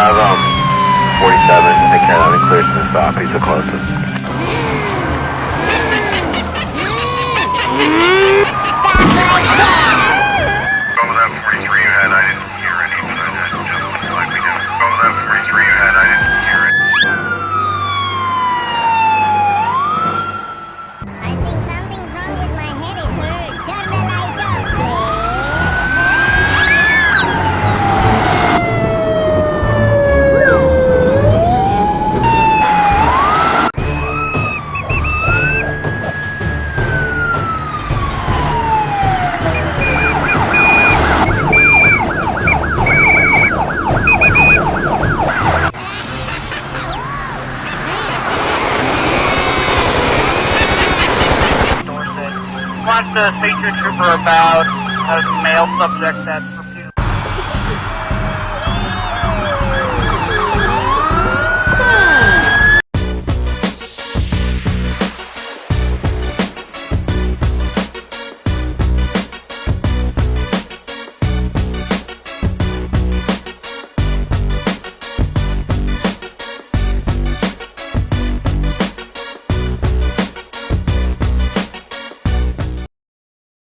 Have um 47, and clear to the stop, he's the closest. watched the feature trooper about a male subject that